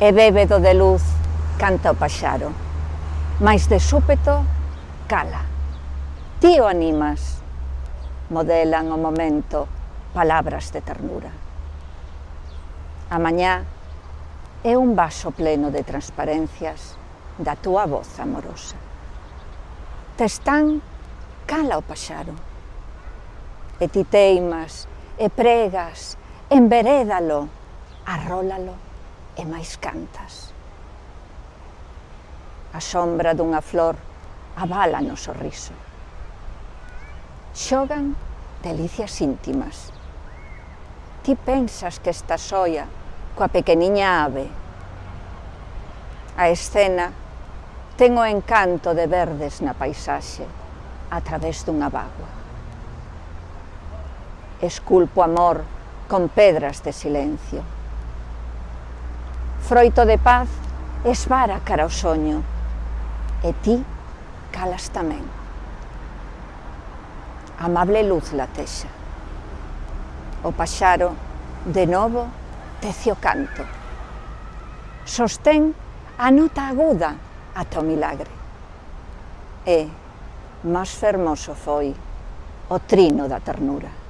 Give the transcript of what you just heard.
e bébedo de luz, canta o paxaro. Mais de súpeto, cala. Ti o animas. Modelan o momento palabras de ternura. A mañá é un vaso pleno de transparencias da túa voz amorosa. Te están, cala o paxaro. E ti teimas, e pregas, enverédalo, arrólalo e máis cantas. A sombra dunha flor avala no sorriso. Xogan delicias íntimas. Ti pensas que esta soia coa pequeniña ave. A escena ten o encanto de verdes na paisaxe a través dunha bagua. Esculpo amor con pedras de silencio froito de paz, esvara cara ao soño, e ti calas tamén. Amable luz latexa. O paxaro, de novo, tecio canto. Sostén a nota aguda ata o milagre. E, máis fermoso foi, o trino da ternura.